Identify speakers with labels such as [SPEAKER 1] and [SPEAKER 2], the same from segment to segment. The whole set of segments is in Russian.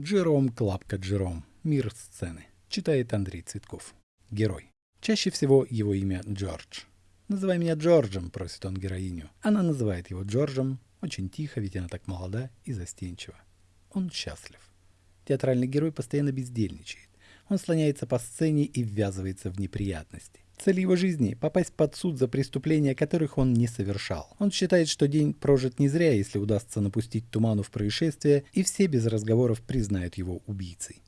[SPEAKER 1] Джером Клапка Джером. Мир сцены. Читает Андрей Цветков. Герой. Чаще всего его имя Джордж. «Называй меня Джорджем», — просит он героиню. Она называет его Джорджем, очень тихо, ведь она так молода и застенчива. Он счастлив. Театральный герой постоянно бездельничает. Он слоняется по сцене и ввязывается в неприятности. Цель его жизни – попасть под суд за преступления, которых он не совершал. Он считает, что день прожит не зря, если удастся напустить туману в происшествие, и все без разговоров признают его убийцей.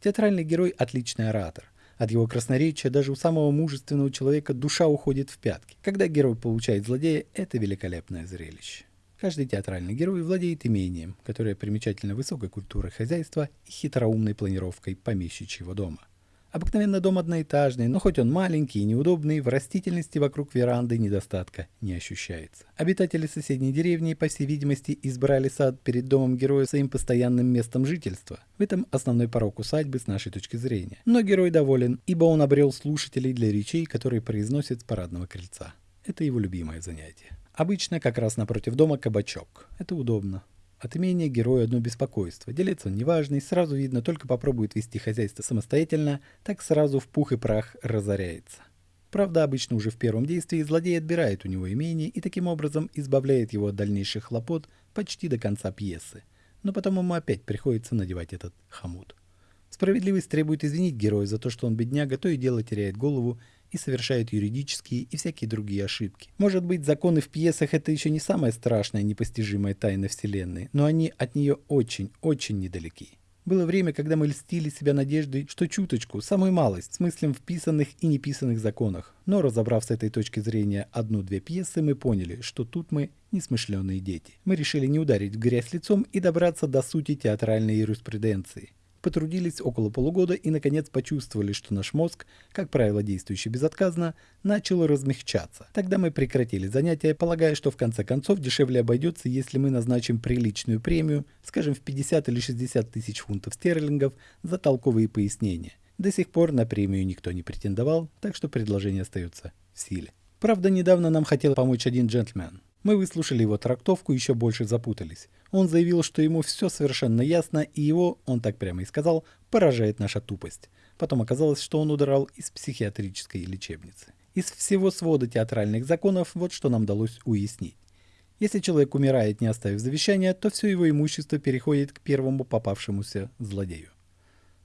[SPEAKER 1] Театральный герой – отличный оратор. От его красноречия даже у самого мужественного человека душа уходит в пятки. Когда герой получает злодея, это великолепное зрелище. Каждый театральный герой владеет имением, которое примечательно высокой культурой хозяйства и хитроумной планировкой помещичьего дома – Обыкновенно дом одноэтажный, но хоть он маленький и неудобный, в растительности вокруг веранды недостатка не ощущается. Обитатели соседней деревни, по всей видимости, избрали сад перед домом героя своим постоянным местом жительства. В этом основной порог усадьбы с нашей точки зрения. Но герой доволен, ибо он обрел слушателей для речей, которые произносит с парадного крыльца. Это его любимое занятие. Обычно как раз напротив дома кабачок. Это удобно. От имения герою одно беспокойство. Делец он неважный, сразу видно, только попробует вести хозяйство самостоятельно, так сразу в пух и прах разоряется. Правда, обычно уже в первом действии злодей отбирает у него имение и таким образом избавляет его от дальнейших хлопот почти до конца пьесы. Но потом ему опять приходится надевать этот хомут. Справедливость требует извинить героя за то, что он бедняга, то и дело теряет голову и совершает юридические и всякие другие ошибки. Может быть, законы в пьесах это еще не самая страшная непостижимая тайна Вселенной, но они от нее очень-очень недалеки. Было время, когда мы льстили себя надеждой, что чуточку, самую малость, смыслем в писанных и неписанных законах. Но разобрав с этой точки зрения одну-две пьесы, мы поняли, что тут мы несмышленые дети. Мы решили не ударить в грязь лицом и добраться до сути театральной юриспруденции потрудились около полугода и наконец почувствовали, что наш мозг, как правило действующий безотказно, начал размягчаться. Тогда мы прекратили занятия, полагая, что в конце концов дешевле обойдется, если мы назначим приличную премию, скажем в 50 или 60 тысяч фунтов стерлингов, за толковые пояснения. До сих пор на премию никто не претендовал, так что предложение остается в силе. Правда, недавно нам хотел помочь один джентльмен. Мы выслушали его трактовку и еще больше запутались. Он заявил, что ему все совершенно ясно, и его, он так прямо и сказал, поражает наша тупость. Потом оказалось, что он удрал из психиатрической лечебницы. Из всего свода театральных законов вот что нам удалось уяснить. Если человек умирает, не оставив завещания, то все его имущество переходит к первому попавшемуся злодею.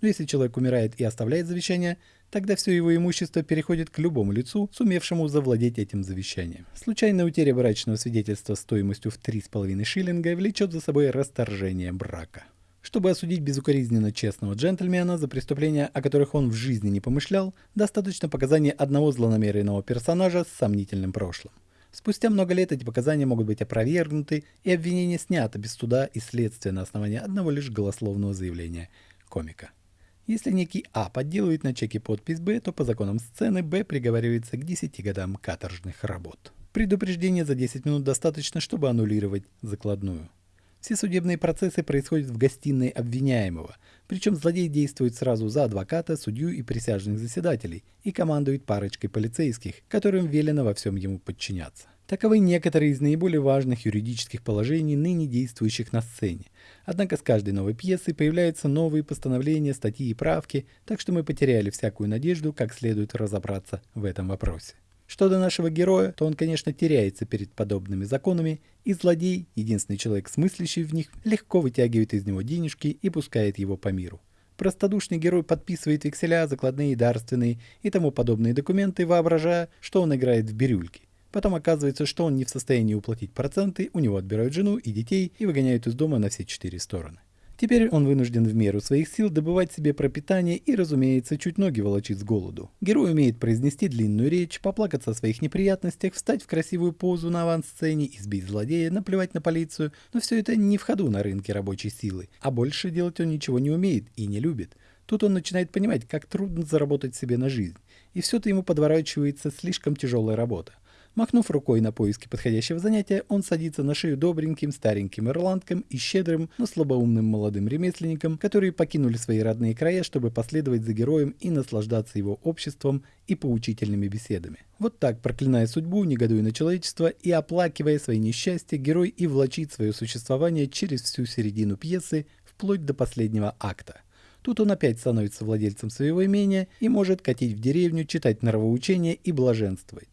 [SPEAKER 1] Но если человек умирает и оставляет завещание, тогда все его имущество переходит к любому лицу, сумевшему завладеть этим завещанием. Случайная утеря брачного свидетельства стоимостью в 3,5 шиллинга влечет за собой расторжение брака. Чтобы осудить безукоризненно честного джентльмена за преступления, о которых он в жизни не помышлял, достаточно показания одного злонамеренного персонажа с сомнительным прошлым. Спустя много лет эти показания могут быть опровергнуты и обвинение снято без суда и следствия на основании одного лишь голословного заявления комика. Если некий А подделывает на чеке подпись Б, то по законам сцены Б приговаривается к 10 годам каторжных работ. Предупреждение за 10 минут достаточно, чтобы аннулировать закладную. Все судебные процессы происходят в гостиной обвиняемого, причем злодей действует сразу за адвоката, судью и присяжных заседателей и командует парочкой полицейских, которым велено во всем ему подчиняться. Таковы некоторые из наиболее важных юридических положений, ныне действующих на сцене. Однако с каждой новой пьесой появляются новые постановления, статьи и правки, так что мы потеряли всякую надежду, как следует разобраться в этом вопросе. Что до нашего героя, то он, конечно, теряется перед подобными законами, и злодей, единственный человек, смыслящий в них, легко вытягивает из него денежки и пускает его по миру. Простодушный герой подписывает векселя, закладные дарственные и тому подобные документы, воображая, что он играет в бирюльки. Потом оказывается, что он не в состоянии уплатить проценты, у него отбирают жену и детей и выгоняют из дома на все четыре стороны. Теперь он вынужден в меру своих сил добывать себе пропитание и, разумеется, чуть ноги волочить с голоду. Герой умеет произнести длинную речь, поплакаться о своих неприятностях, встать в красивую позу на авансцене, избить злодея, наплевать на полицию, но все это не в ходу на рынке рабочей силы, а больше делать он ничего не умеет и не любит. Тут он начинает понимать, как трудно заработать себе на жизнь, и все-то ему подворачивается слишком тяжелая работа. Махнув рукой на поиски подходящего занятия, он садится на шею добреньким стареньким ирландкам и щедрым, но слабоумным молодым ремесленникам, которые покинули свои родные края, чтобы последовать за героем и наслаждаться его обществом и поучительными беседами. Вот так, проклиная судьбу, негодуя на человечество и оплакивая свои несчастья, герой и влачит свое существование через всю середину пьесы вплоть до последнего акта. Тут он опять становится владельцем своего имения и может катить в деревню, читать норовоучения и блаженствовать.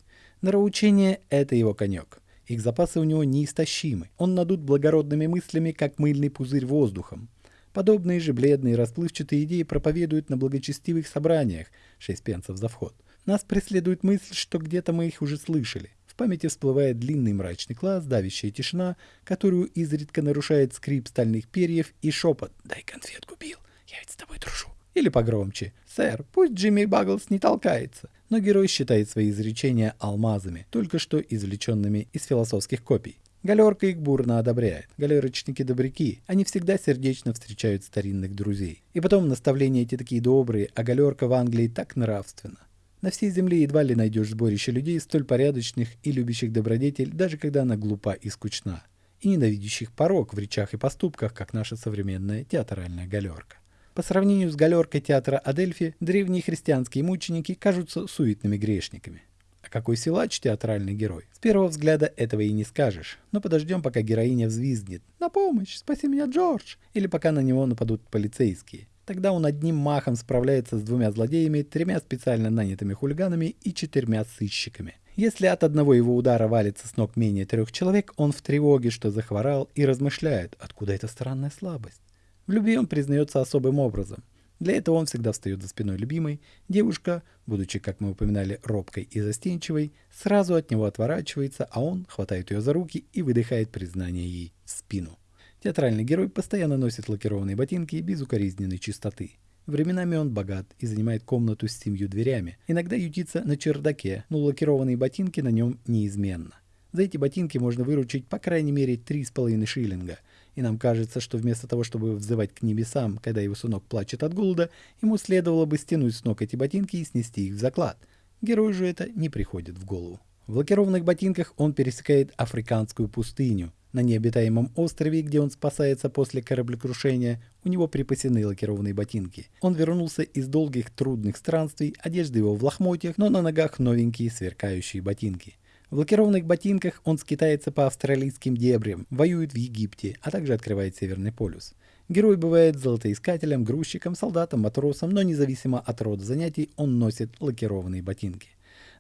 [SPEAKER 1] Норовоучение – это его конек. Их запасы у него неистощимы. Он надут благородными мыслями, как мыльный пузырь воздухом. Подобные же бледные расплывчатые идеи проповедуют на благочестивых собраниях, 6 пенсов за вход. Нас преследует мысль, что где-то мы их уже слышали. В памяти всплывает длинный мрачный класс, давящая тишина, которую изредка нарушает скрип стальных перьев и шепот «Дай конфетку, Билл, я ведь с тобой дружу». Или погромче «Сэр, пусть Джимми Багглс не толкается». Но герой считает свои изречения алмазами, только что извлеченными из философских копий. Галерка их бурно одобряет. Галерочники-добряки. Они всегда сердечно встречают старинных друзей. И потом наставления эти такие добрые, а галерка в Англии так нравственна. На всей земле едва ли найдешь сборище людей, столь порядочных и любящих добродетель, даже когда она глупа и скучна, и ненавидящих порог в речах и поступках, как наша современная театральная галерка. По сравнению с галеркой театра Адельфи, древние христианские мученики кажутся суетными грешниками. А какой силач театральный герой? С первого взгляда этого и не скажешь. Но подождем, пока героиня взвизгнет. «На помощь! Спаси меня, Джордж!» Или пока на него нападут полицейские. Тогда он одним махом справляется с двумя злодеями, тремя специально нанятыми хулиганами и четырьмя сыщиками. Если от одного его удара валится с ног менее трех человек, он в тревоге, что захворал, и размышляет, откуда эта странная слабость. В любви он признается особым образом. Для этого он всегда встает за спиной любимой. Девушка, будучи, как мы упоминали, робкой и застенчивой, сразу от него отворачивается, а он хватает ее за руки и выдыхает признание ей в спину. Театральный герой постоянно носит лакированные ботинки без укоризненной чистоты. Временами он богат и занимает комнату с семью дверями. Иногда ютится на чердаке, но лакированные ботинки на нем неизменно. За эти ботинки можно выручить по крайней мере 3,5 шиллинга. И нам кажется, что вместо того, чтобы взывать к небесам, когда его сынок плачет от голода, ему следовало бы стянуть с ног эти ботинки и снести их в заклад. Герою же это не приходит в голову. В лакированных ботинках он пересекает африканскую пустыню, на необитаемом острове, где он спасается после кораблекрушения, у него припасены лакированные ботинки. Он вернулся из долгих трудных странствий, одежда его в лохмотьях, но на ногах новенькие сверкающие ботинки. В лакированных ботинках он скитается по австралийским дебрям, воюет в Египте, а также открывает Северный полюс. Герой бывает золотоискателем, грузчиком, солдатом, матросом, но независимо от рода занятий он носит лакированные ботинки.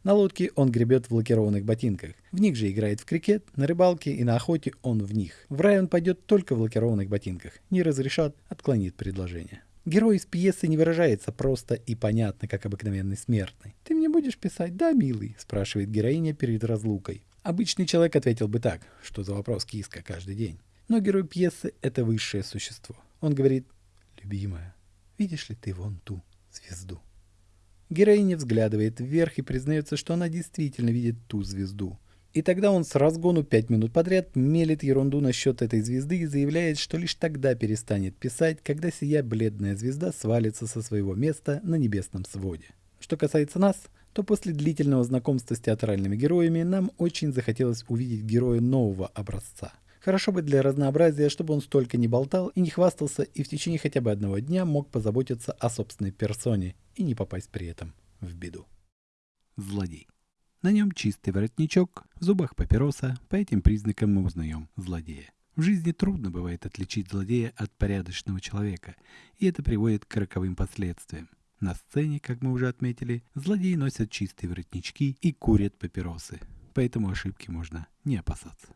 [SPEAKER 1] На лодке он гребет в лакированных ботинках. В них же играет в крикет, на рыбалке и на охоте он в них. В рай он пойдет только в лакированных ботинках. Не разрешат, отклонит предложение. Герой из пьесы не выражается просто и понятно, как обыкновенный смертный. «Ты мне будешь писать, да, милый?» – спрашивает героиня перед разлукой. Обычный человек ответил бы так, что за вопрос киска каждый день. Но герой пьесы – это высшее существо. Он говорит «Любимая, видишь ли ты вон ту звезду?» Героиня взглядывает вверх и признается, что она действительно видит ту звезду. И тогда он с разгону пять минут подряд мелит ерунду насчет этой звезды и заявляет, что лишь тогда перестанет писать, когда сия бледная звезда свалится со своего места на небесном своде. Что касается нас, то после длительного знакомства с театральными героями нам очень захотелось увидеть героя нового образца – Хорошо бы для разнообразия, чтобы он столько не болтал и не хвастался, и в течение хотя бы одного дня мог позаботиться о собственной персоне и не попасть при этом в беду. Злодей. На нем чистый воротничок, в зубах папироса, по этим признакам мы узнаем злодея. В жизни трудно бывает отличить злодея от порядочного человека, и это приводит к роковым последствиям. На сцене, как мы уже отметили, злодеи носят чистые воротнички и курят папиросы, поэтому ошибки можно не опасаться.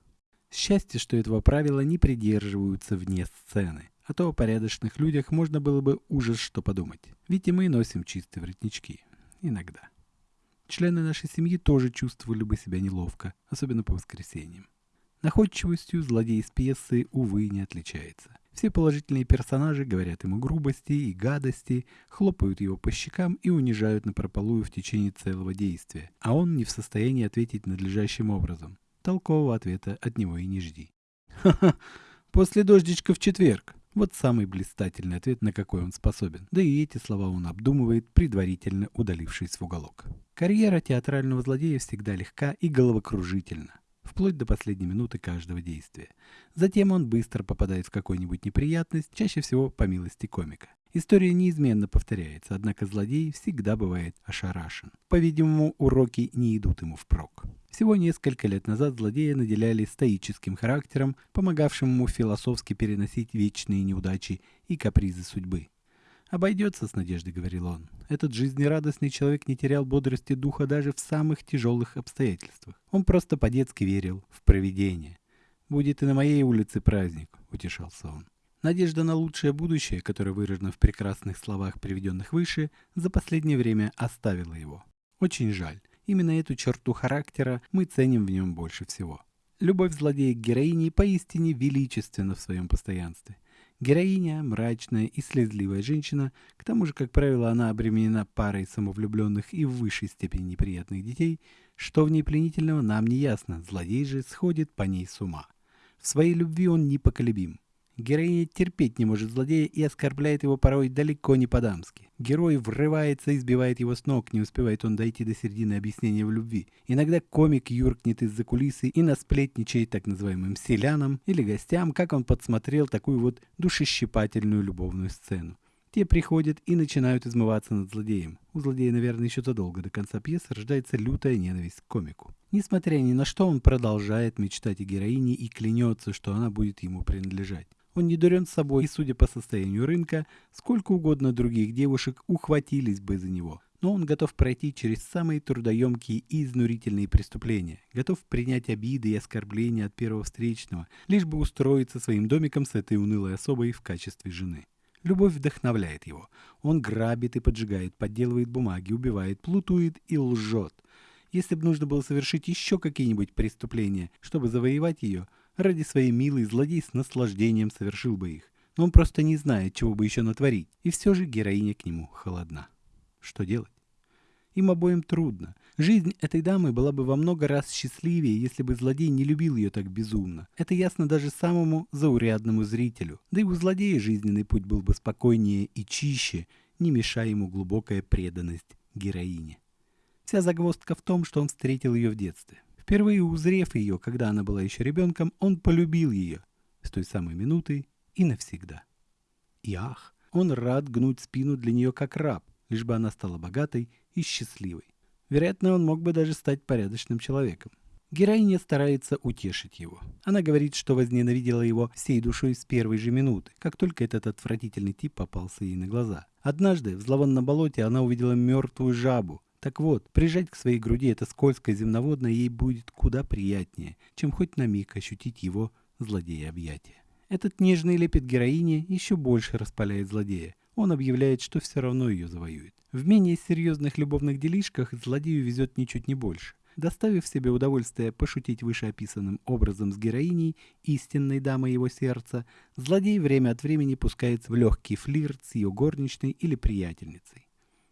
[SPEAKER 1] Счастье, что этого правила не придерживаются вне сцены. А то о порядочных людях можно было бы ужас что подумать. Ведь и мы носим чистые воротнички. Иногда. Члены нашей семьи тоже чувствовали бы себя неловко, особенно по воскресеньям. Находчивостью злодей из пьесы, увы, не отличается. Все положительные персонажи говорят ему грубости и гадости, хлопают его по щекам и унижают на прополую в течение целого действия, а он не в состоянии ответить надлежащим образом. Толкового ответа от него и не жди. Ха-ха, после дождичка в четверг. Вот самый блистательный ответ, на какой он способен. Да и эти слова он обдумывает, предварительно удалившись в уголок. Карьера театрального злодея всегда легка и головокружительна, вплоть до последней минуты каждого действия. Затем он быстро попадает в какую-нибудь неприятность, чаще всего по милости комика. История неизменно повторяется, однако злодей всегда бывает ошарашен. По-видимому, уроки не идут ему впрок. Всего несколько лет назад злодея наделяли стоическим характером, помогавшим ему философски переносить вечные неудачи и капризы судьбы. «Обойдется с надеждой», — говорил он. «Этот жизнерадостный человек не терял бодрости духа даже в самых тяжелых обстоятельствах. Он просто по-детски верил в провидение. Будет и на моей улице праздник», — утешался он. Надежда на лучшее будущее, которое выражено в прекрасных словах, приведенных выше, за последнее время оставила его. Очень жаль. Именно эту черту характера мы ценим в нем больше всего. Любовь злодея к героине поистине величественна в своем постоянстве. Героиня – мрачная и слезливая женщина, к тому же, как правило, она обременена парой самовлюбленных и в высшей степени неприятных детей, что в ней пленительного нам не ясно, злодей же сходит по ней с ума. В своей любви он непоколебим. Героиня терпеть не может злодея и оскорбляет его порой далеко не по-дамски. Герой врывается и сбивает его с ног, не успевает он дойти до середины объяснения в любви. Иногда комик юркнет из-за кулисы и насплетничает так называемым селянам или гостям, как он подсмотрел такую вот душещипательную любовную сцену. Те приходят и начинают измываться над злодеем. У злодея, наверное, еще задолго до конца пьесы рождается лютая ненависть к комику. Несмотря ни на что, он продолжает мечтать о героине и клянется, что она будет ему принадлежать. Он не дурен собой, и, судя по состоянию рынка, сколько угодно других девушек ухватились бы за него. Но он готов пройти через самые трудоемкие и изнурительные преступления, готов принять обиды и оскорбления от первого встречного, лишь бы устроиться своим домиком с этой унылой особой в качестве жены. Любовь вдохновляет его. Он грабит и поджигает, подделывает бумаги, убивает, плутует и лжет. Если бы нужно было совершить еще какие-нибудь преступления, чтобы завоевать ее – Ради своей милой злодей с наслаждением совершил бы их, но он просто не знает, чего бы еще натворить, и все же героиня к нему холодна. Что делать? Им обоим трудно. Жизнь этой дамы была бы во много раз счастливее, если бы злодей не любил ее так безумно. Это ясно даже самому заурядному зрителю. Да и у злодея жизненный путь был бы спокойнее и чище, не мешая ему глубокая преданность героине. Вся загвоздка в том, что он встретил ее в детстве. Впервые узрев ее, когда она была еще ребенком, он полюбил ее с той самой минуты и навсегда. И ах, он рад гнуть спину для нее как раб, лишь бы она стала богатой и счастливой. Вероятно, он мог бы даже стать порядочным человеком. Героиня старается утешить его. Она говорит, что возненавидела его всей душой с первой же минуты, как только этот отвратительный тип попался ей на глаза. Однажды в зловонном болоте она увидела мертвую жабу, так вот, прижать к своей груди это скользкое земноводное ей будет куда приятнее, чем хоть на миг ощутить его злодея объятия. Этот нежный лепет героини еще больше распаляет злодея. Он объявляет, что все равно ее завоюет. В менее серьезных любовных делишках злодею везет ничуть не больше. Доставив себе удовольствие пошутить вышеописанным образом с героиней, истинной дамой его сердца, злодей время от времени пускается в легкий флирт с ее горничной или приятельницей.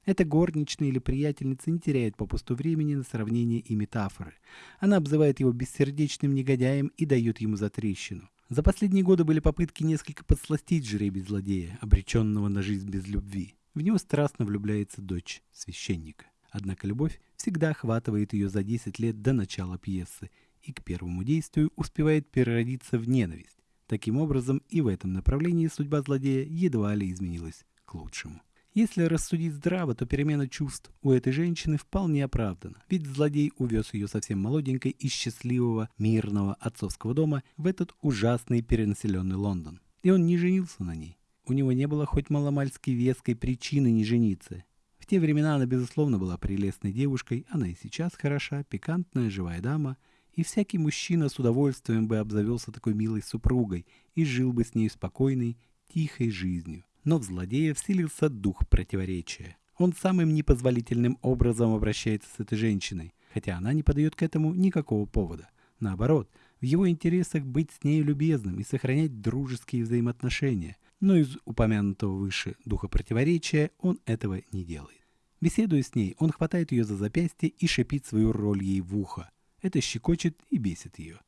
[SPEAKER 1] Эта горничная или приятельница не теряет попусту времени на сравнение и метафоры. Она обзывает его бессердечным негодяем и дает ему затрещину. За последние годы были попытки несколько подсластить жребий злодея, обреченного на жизнь без любви. В него страстно влюбляется дочь священника. Однако любовь всегда охватывает ее за 10 лет до начала пьесы и к первому действию успевает переродиться в ненависть. Таким образом, и в этом направлении судьба злодея едва ли изменилась к лучшему. Если рассудить здраво, то перемена чувств у этой женщины вполне оправдана. Ведь злодей увез ее совсем молоденькой из счастливого мирного отцовского дома в этот ужасный перенаселенный Лондон. И он не женился на ней. У него не было хоть маломальски веской причины не жениться. В те времена она, безусловно, была прелестной девушкой, она и сейчас хороша, пикантная, живая дама, и всякий мужчина с удовольствием бы обзавелся такой милой супругой и жил бы с ней спокойной, тихой жизнью. Но в злодея вселился дух противоречия. Он самым непозволительным образом обращается с этой женщиной, хотя она не подает к этому никакого повода. Наоборот, в его интересах быть с ней любезным и сохранять дружеские взаимоотношения, но из упомянутого выше духа противоречия он этого не делает. Беседуя с ней, он хватает ее за запястье и шипит свою роль ей в ухо. Это щекочет и бесит ее.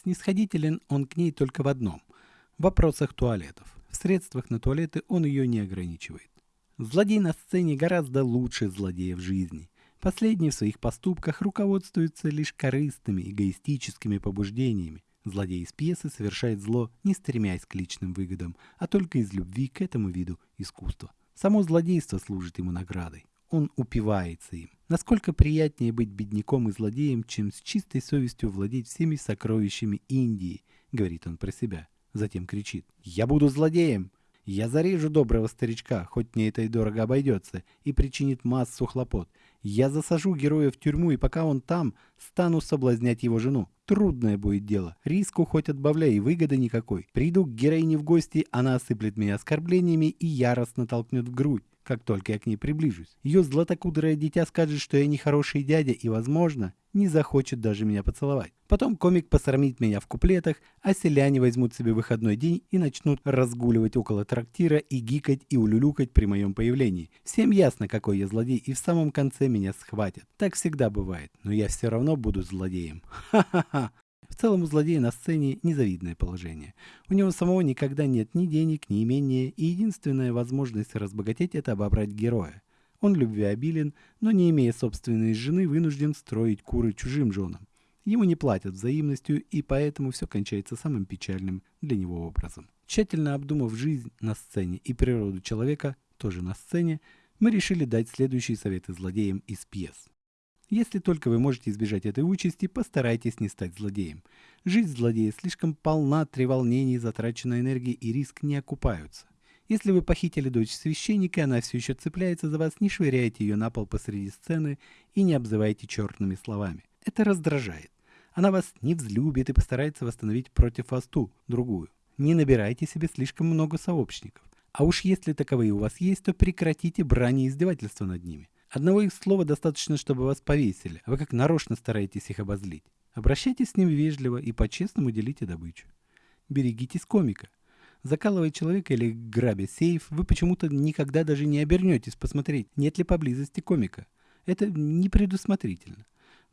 [SPEAKER 1] Снисходителен он к ней только в одном – в вопросах туалетов. В средствах на туалеты он ее не ограничивает. Злодей на сцене гораздо лучше злодея в жизни. Последний в своих поступках руководствуется лишь корыстными, эгоистическими побуждениями. Злодей из пьесы совершает зло, не стремясь к личным выгодам, а только из любви к этому виду искусства. Само злодейство служит ему наградой. Он упивается им. Насколько приятнее быть бедняком и злодеем, чем с чистой совестью владеть всеми сокровищами Индии, говорит он про себя. Затем кричит «Я буду злодеем! Я зарежу доброго старичка, хоть мне это и дорого обойдется, и причинит массу хлопот. Я засажу героя в тюрьму, и пока он там, стану соблазнять его жену. Трудное будет дело. Риску хоть отбавляй, и выгоды никакой. Приду к героине в гости, она осыплет меня оскорблениями и яростно толкнет в грудь как только я к ней приближусь. Ее златокудрое дитя скажет, что я нехороший дядя и, возможно, не захочет даже меня поцеловать. Потом комик посрамит меня в куплетах, а селяне возьмут себе выходной день и начнут разгуливать около трактира и гикать и улюлюкать при моем появлении. Всем ясно, какой я злодей, и в самом конце меня схватят. Так всегда бывает, но я все равно буду злодеем. Ха-ха-ха. В целом у злодея на сцене незавидное положение. У него самого никогда нет ни денег, ни имения, и единственная возможность разбогатеть – это обобрать героя. Он любвеобилен, но не имея собственной жены, вынужден строить куры чужим женам. Ему не платят взаимностью, и поэтому все кончается самым печальным для него образом. Тщательно обдумав жизнь на сцене и природу человека, тоже на сцене, мы решили дать следующие советы злодеям из пьес. Если только вы можете избежать этой участи, постарайтесь не стать злодеем. Жизнь злодея слишком полна треволнений, затраченной энергии и риск не окупаются. Если вы похитили дочь священника, она все еще цепляется за вас, не швыряйте ее на пол посреди сцены и не обзывайте черными словами. Это раздражает. Она вас не взлюбит и постарается восстановить против вас ту, другую. Не набирайте себе слишком много сообщников. А уж если таковые у вас есть, то прекратите брань и издевательства над ними. Одного их слова достаточно, чтобы вас повесили, а вы как нарочно стараетесь их обозлить. Обращайтесь с ним вежливо и по-честному делите добычу. Берегитесь комика. Закалывая человека или грабя сейф, вы почему-то никогда даже не обернетесь посмотреть, нет ли поблизости комика. Это непредусмотрительно.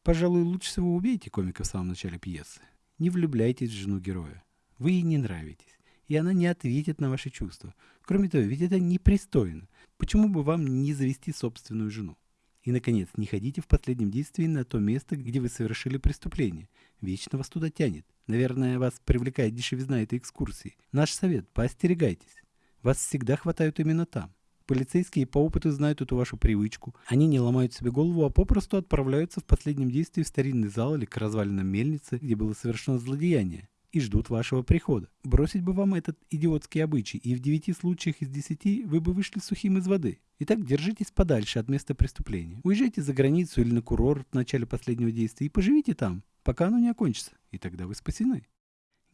[SPEAKER 1] Пожалуй, лучше всего убейте комика в самом начале пьесы. Не влюбляйтесь в жену героя. Вы ей не нравитесь, и она не ответит на ваши чувства. Кроме того, ведь это непристойно. Почему бы вам не завести собственную жену? И, наконец, не ходите в последнем действии на то место, где вы совершили преступление. Вечно вас туда тянет. Наверное, вас привлекает дешевизна этой экскурсии. Наш совет – поостерегайтесь. Вас всегда хватают именно там. Полицейские по опыту знают эту вашу привычку. Они не ломают себе голову, а попросту отправляются в последнем действии в старинный зал или к развалинам мельницы, где было совершено злодеяние и ждут вашего прихода. Бросить бы вам этот идиотский обычай, и в девяти случаях из десяти вы бы вышли сухим из воды. Итак, держитесь подальше от места преступления. Уезжайте за границу или на курорт в начале последнего действия и поживите там, пока оно не окончится, и тогда вы спасены.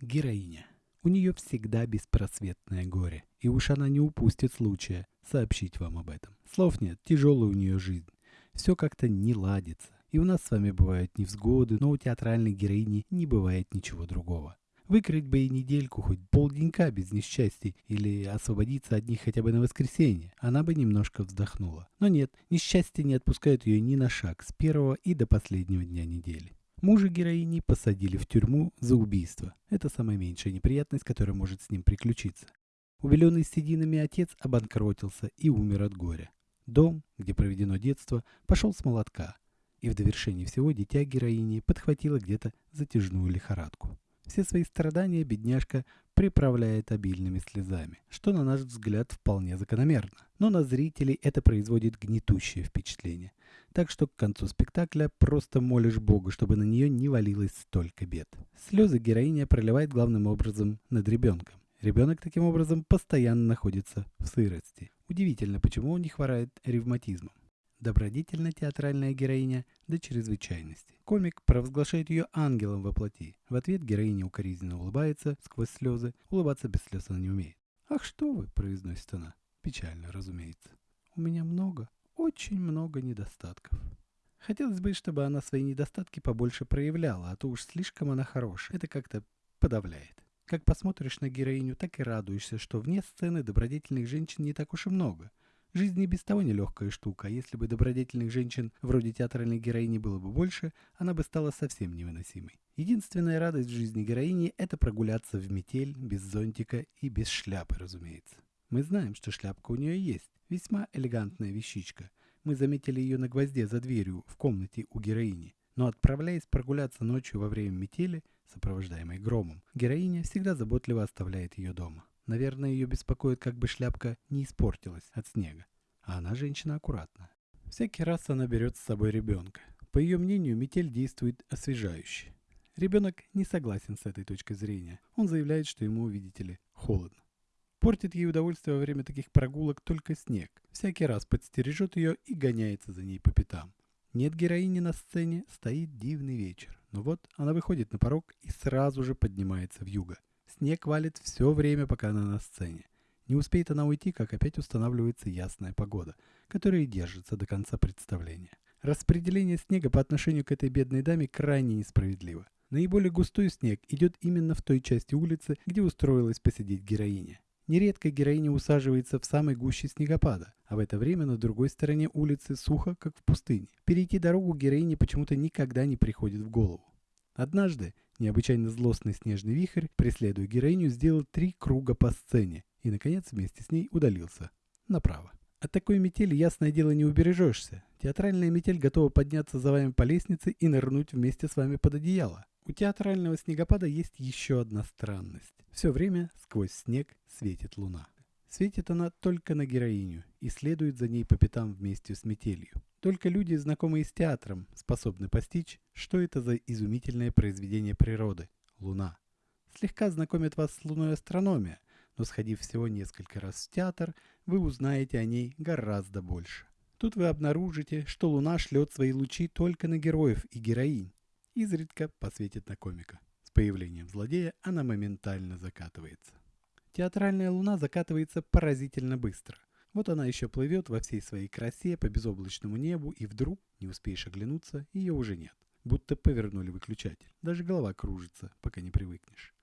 [SPEAKER 1] Героиня. У нее всегда беспросветное горе, и уж она не упустит случая сообщить вам об этом. Слов нет, тяжелая у нее жизнь. Все как-то не ладится. И у нас с вами бывают невзгоды, но у театральной героини не бывает ничего другого. Выкрыть бы и недельку, хоть полденька без несчастий, или освободиться от них хотя бы на воскресенье. Она бы немножко вздохнула. Но нет, несчастье не отпускают ее ни на шаг с первого и до последнего дня недели. Мужа героини посадили в тюрьму за убийство. Это самая меньшая неприятность, которая может с ним приключиться. Убеленный сединами отец обанкротился и умер от горя. Дом, где проведено детство, пошел с молотка. И в довершении всего дитя героини подхватило где-то затяжную лихорадку. Все свои страдания бедняжка приправляет обильными слезами, что на наш взгляд вполне закономерно. Но на зрителей это производит гнетущее впечатление. Так что к концу спектакля просто молишь Бога, чтобы на нее не валилось столько бед. Слезы героиня проливает главным образом над ребенком. Ребенок таким образом постоянно находится в сырости. Удивительно, почему он не хворает ревматизмом добродетельная театральная героиня до чрезвычайности. Комик провозглашает ее ангелом во плоти. В ответ героиня укоризненно улыбается сквозь слезы. Улыбаться без слез она не умеет. «Ах, что вы!» – произносит она. Печально, разумеется. «У меня много, очень много недостатков». Хотелось бы, чтобы она свои недостатки побольше проявляла, а то уж слишком она хорошая. Это как-то подавляет. Как посмотришь на героиню, так и радуешься, что вне сцены добродетельных женщин не так уж и много. Жизнь и без того нелегкая штука, если бы добродетельных женщин вроде театральной героини было бы больше, она бы стала совсем невыносимой. Единственная радость в жизни героини – это прогуляться в метель, без зонтика и без шляпы, разумеется. Мы знаем, что шляпка у нее есть, весьма элегантная вещичка. Мы заметили ее на гвозде за дверью в комнате у героини. Но отправляясь прогуляться ночью во время метели, сопровождаемой громом, героиня всегда заботливо оставляет ее дома. Наверное, ее беспокоит, как бы шляпка не испортилась от снега. А она женщина аккуратная. Всякий раз она берет с собой ребенка. По ее мнению, метель действует освежающе. Ребенок не согласен с этой точкой зрения. Он заявляет, что ему, видите ли, холодно. Портит ей удовольствие во время таких прогулок только снег. Всякий раз подстережет ее и гоняется за ней по пятам. Нет героини на сцене, стоит дивный вечер. Но вот она выходит на порог и сразу же поднимается в юго. Снег валит все время, пока она на сцене. Не успеет она уйти, как опять устанавливается ясная погода, которая и держится до конца представления. Распределение снега по отношению к этой бедной даме крайне несправедливо. Наиболее густой снег идет именно в той части улицы, где устроилась посидеть героиня. Нередко героиня усаживается в самой гуще снегопада, а в это время на другой стороне улицы сухо, как в пустыне. Перейти дорогу героине почему-то никогда не приходит в голову. Однажды необычайно злостный снежный вихрь, преследуя героиню, сделал три круга по сцене и, наконец, вместе с ней удалился направо. От такой метели, ясное дело, не убережешься. Театральная метель готова подняться за вами по лестнице и нырнуть вместе с вами под одеяло. У театрального снегопада есть еще одна странность. Все время сквозь снег светит луна. Светит она только на героиню и следует за ней по пятам вместе с метелью. Только люди, знакомые с театром, способны постичь, что это за изумительное произведение природы – Луна. Слегка знакомит вас с Луной астрономия, но сходив всего несколько раз в театр, вы узнаете о ней гораздо больше. Тут вы обнаружите, что Луна шлет свои лучи только на героев и героинь, изредка посветит на комика. С появлением злодея она моментально закатывается. Театральная луна закатывается поразительно быстро. Вот она еще плывет во всей своей красе по безоблачному небу, и вдруг, не успеешь оглянуться, ее уже нет. Будто повернули выключатель. Даже голова кружится, пока не привыкнешь.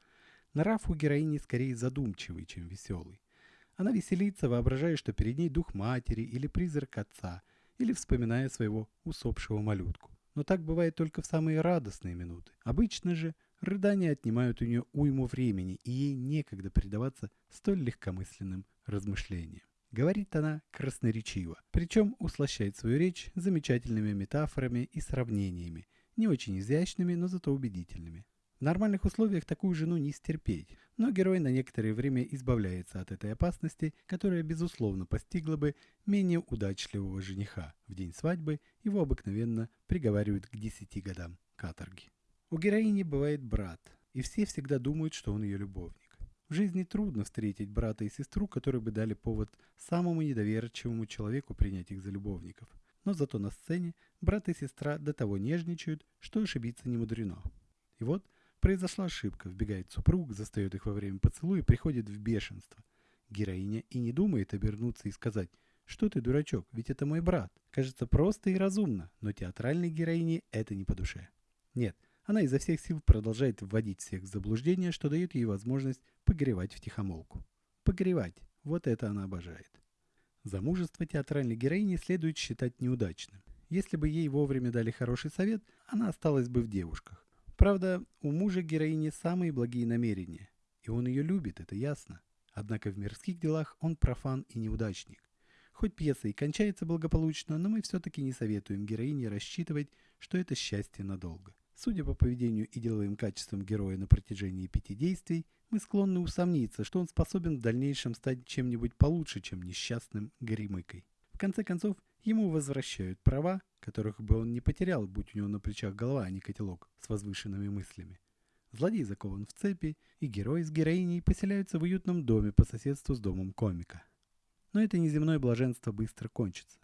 [SPEAKER 1] Нрав у героини скорее задумчивый, чем веселый. Она веселится, воображая, что перед ней дух матери или призрак отца, или вспоминая своего усопшего малютку. Но так бывает только в самые радостные минуты. Обычно же рыдания отнимают у нее уйму времени, и ей некогда предаваться столь легкомысленным размышлениям. Говорит она красноречиво, причем услощает свою речь замечательными метафорами и сравнениями, не очень изящными, но зато убедительными. В нормальных условиях такую жену не стерпеть, но герой на некоторое время избавляется от этой опасности, которая безусловно постигла бы менее удачливого жениха. В день свадьбы его обыкновенно приговаривают к 10 годам каторги. У героини бывает брат, и все всегда думают, что он ее любовник. В жизни трудно встретить брата и сестру, которые бы дали повод самому недоверчивому человеку принять их за любовников. Но зато на сцене брат и сестра до того нежничают, что ошибиться не мудрено. И вот Произошла ошибка, вбегает супруг, застает их во время поцелуя и приходит в бешенство. Героиня и не думает обернуться и сказать «Что ты, дурачок, ведь это мой брат». Кажется просто и разумно, но театральной героине это не по душе. Нет, она изо всех сил продолжает вводить всех в заблуждение, что дает ей возможность погревать в тихомолку. Погревать – вот это она обожает. Замужество театральной героини следует считать неудачным. Если бы ей вовремя дали хороший совет, она осталась бы в девушках. Правда, у мужа героини самые благие намерения, и он ее любит, это ясно. Однако в мирских делах он профан и неудачник. Хоть пьеса и кончается благополучно, но мы все-таки не советуем героине рассчитывать, что это счастье надолго. Судя по поведению и деловым качествам героя на протяжении пяти действий, мы склонны усомниться, что он способен в дальнейшем стать чем-нибудь получше, чем несчастным горемыкой. В конце концов, ему возвращают права, которых бы он не потерял, будь у него на плечах голова, а не котелок с возвышенными мыслями. Злодей закован в цепи, и герой с героиней поселяются в уютном доме по соседству с домом комика. Но это неземное блаженство быстро кончится.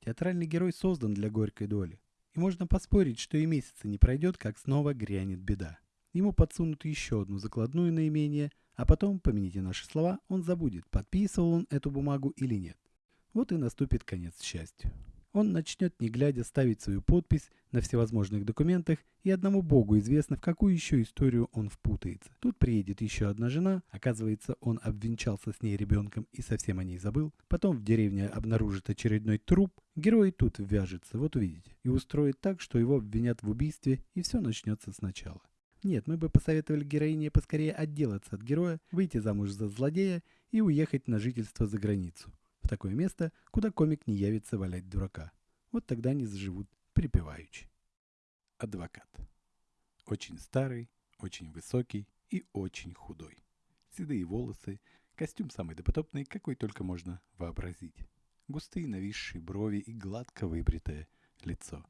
[SPEAKER 1] Театральный герой создан для горькой доли. Можно поспорить, что и месяца не пройдет, как снова грянет беда. Ему подсунут еще одну закладную наименее, а потом, помяните наши слова, он забудет, подписывал он эту бумагу или нет. Вот и наступит конец счастью он начнет не глядя ставить свою подпись на всевозможных документах, и одному богу известно, в какую еще историю он впутается. Тут приедет еще одна жена, оказывается, он обвенчался с ней ребенком и совсем о ней забыл. Потом в деревне обнаружит очередной труп, герой тут ввяжется, вот увидите, и устроит так, что его обвинят в убийстве, и все начнется сначала. Нет, мы бы посоветовали героине поскорее отделаться от героя, выйти замуж за злодея и уехать на жительство за границу такое место, куда комик не явится валять дурака. Вот тогда они заживут припеваючи. Адвокат. Очень старый, очень высокий и очень худой. Седые волосы, костюм самый допотопный, какой только можно вообразить. Густые нависшие брови и гладко выбритое лицо.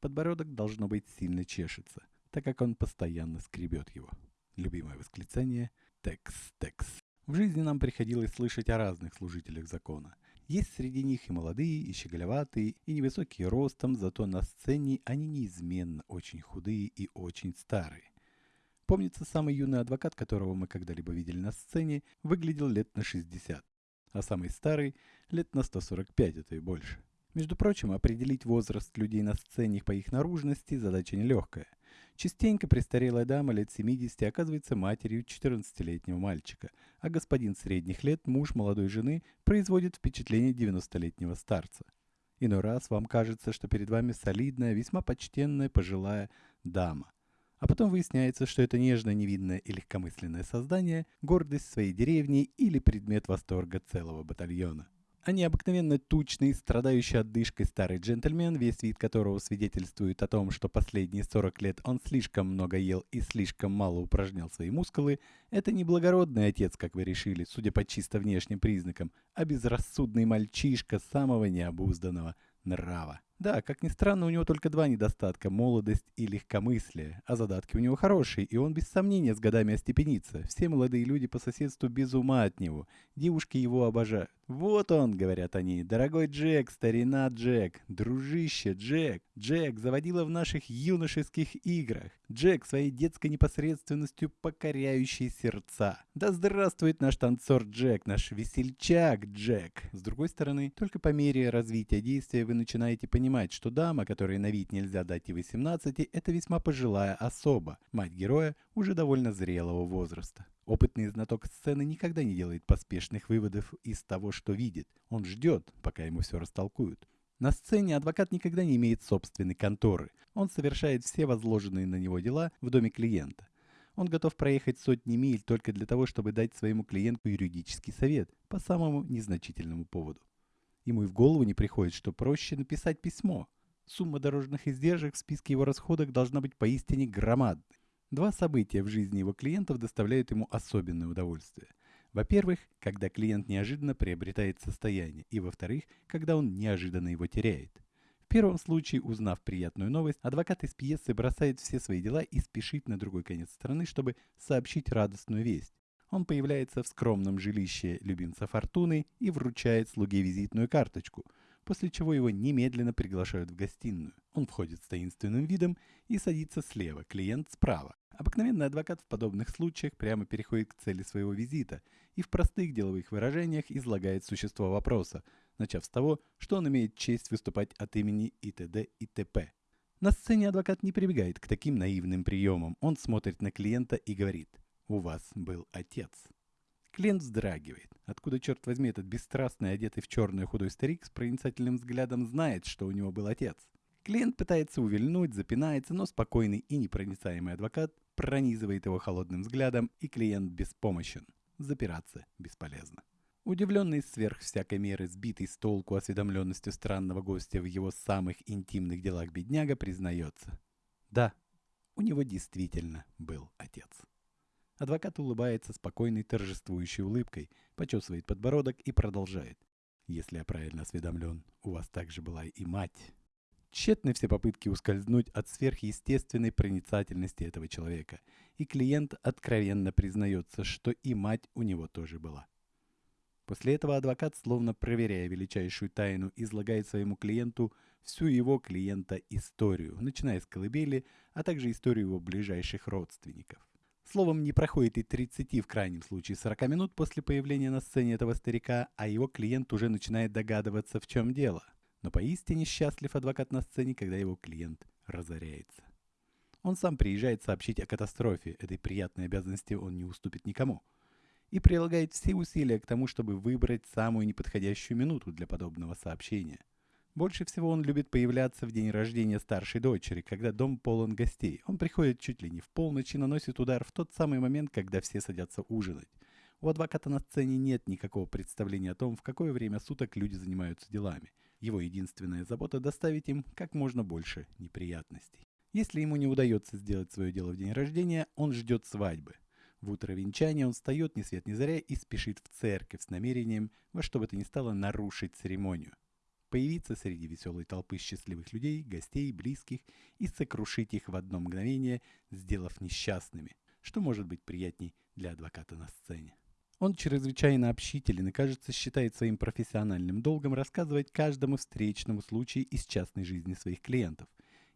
[SPEAKER 1] Подбородок должно быть сильно чешется, так как он постоянно скребет его. Любимое восклицание «Текс, текс». В жизни нам приходилось слышать о разных служителях закона. Есть среди них и молодые, и щеголеватые, и невысокие ростом, зато на сцене они неизменно очень худые и очень старые. Помнится, самый юный адвокат, которого мы когда-либо видели на сцене, выглядел лет на 60, а самый старый – лет на 145, это и больше. Между прочим, определить возраст людей на сцене по их наружности – задача нелегкая. Частенько престарелая дама лет 70 оказывается матерью 14-летнего мальчика, а господин средних лет, муж молодой жены, производит впечатление 90-летнего старца. Иной раз вам кажется, что перед вами солидная, весьма почтенная пожилая дама. А потом выясняется, что это нежное, невинное и легкомысленное создание – гордость своей деревни или предмет восторга целого батальона а необыкновенно тучный, страдающий отдышкой старый джентльмен, весь вид которого свидетельствует о том, что последние 40 лет он слишком много ел и слишком мало упражнял свои мускулы, это не благородный отец, как вы решили, судя по чисто внешним признакам, а безрассудный мальчишка самого необузданного нрава. Да, как ни странно, у него только два недостатка – молодость и легкомыслие. А задатки у него хорошие, и он без сомнения с годами остепенится. Все молодые люди по соседству без ума от него. Девушки его обожают. «Вот он», — говорят они, — «дорогой Джек, старина Джек, дружище Джек, Джек заводила в наших юношеских играх, Джек своей детской непосредственностью покоряющий сердца. Да здравствует наш танцор Джек, наш весельчак Джек». С другой стороны, только по мере развития действия вы начинаете понимать, что дама, которой на вид нельзя дать и 18, это весьма пожилая особа, мать героя уже довольно зрелого возраста. Опытный знаток сцены никогда не делает поспешных выводов из того, что видит. Он ждет, пока ему все растолкуют. На сцене адвокат никогда не имеет собственной конторы. Он совершает все возложенные на него дела в доме клиента. Он готов проехать сотни миль только для того, чтобы дать своему клиенту юридический совет по самому незначительному поводу. Ему и в голову не приходит, что проще написать письмо. Сумма дорожных издержек в списке его расходов должна быть поистине громадной. Два события в жизни его клиентов доставляют ему особенное удовольствие. Во-первых, когда клиент неожиданно приобретает состояние, и во-вторых, когда он неожиданно его теряет. В первом случае, узнав приятную новость, адвокат из пьесы бросает все свои дела и спешит на другой конец страны, чтобы сообщить радостную весть. Он появляется в скромном жилище любимца Фортуны и вручает слуге визитную карточку – после чего его немедленно приглашают в гостиную. Он входит с таинственным видом и садится слева, клиент справа. Обыкновенный адвокат в подобных случаях прямо переходит к цели своего визита и в простых деловых выражениях излагает существо вопроса, начав с того, что он имеет честь выступать от имени и т.д. и т.п. На сцене адвокат не прибегает к таким наивным приемам. Он смотрит на клиента и говорит «У вас был отец». Клиент вздрагивает. Откуда, черт возьми, этот бесстрастный, одетый в черный худой старик с проницательным взглядом знает, что у него был отец? Клиент пытается увильнуть, запинается, но спокойный и непроницаемый адвокат пронизывает его холодным взглядом, и клиент беспомощен. Запираться бесполезно. Удивленный сверх всякой меры, сбитый с толку осведомленностью странного гостя в его самых интимных делах бедняга, признается. Да, у него действительно был отец. Адвокат улыбается спокойной торжествующей улыбкой, почесывает подбородок и продолжает. Если я правильно осведомлен, у вас также была и мать. Тщетны все попытки ускользнуть от сверхъестественной проницательности этого человека, и клиент откровенно признается, что и мать у него тоже была. После этого адвокат, словно проверяя величайшую тайну, излагает своему клиенту всю его клиента историю, начиная с колыбели, а также историю его ближайших родственников. Словом, не проходит и 30, в крайнем случае 40 минут после появления на сцене этого старика, а его клиент уже начинает догадываться, в чем дело. Но поистине счастлив адвокат на сцене, когда его клиент разоряется. Он сам приезжает сообщить о катастрофе, этой приятной обязанности он не уступит никому. И прилагает все усилия к тому, чтобы выбрать самую неподходящую минуту для подобного сообщения. Больше всего он любит появляться в день рождения старшей дочери, когда дом полон гостей. Он приходит чуть ли не в полночь и наносит удар в тот самый момент, когда все садятся ужинать. У адвоката на сцене нет никакого представления о том, в какое время суток люди занимаются делами. Его единственная забота – доставить им как можно больше неприятностей. Если ему не удается сделать свое дело в день рождения, он ждет свадьбы. В утро венчания он встает ни свет ни заря и спешит в церковь с намерением во что бы то ни стало нарушить церемонию. Появиться среди веселой толпы счастливых людей, гостей, близких и сокрушить их в одно мгновение, сделав несчастными, что может быть приятней для адвоката на сцене. Он чрезвычайно общителен и, кажется, считает своим профессиональным долгом рассказывать каждому встречному случаю из частной жизни своих клиентов.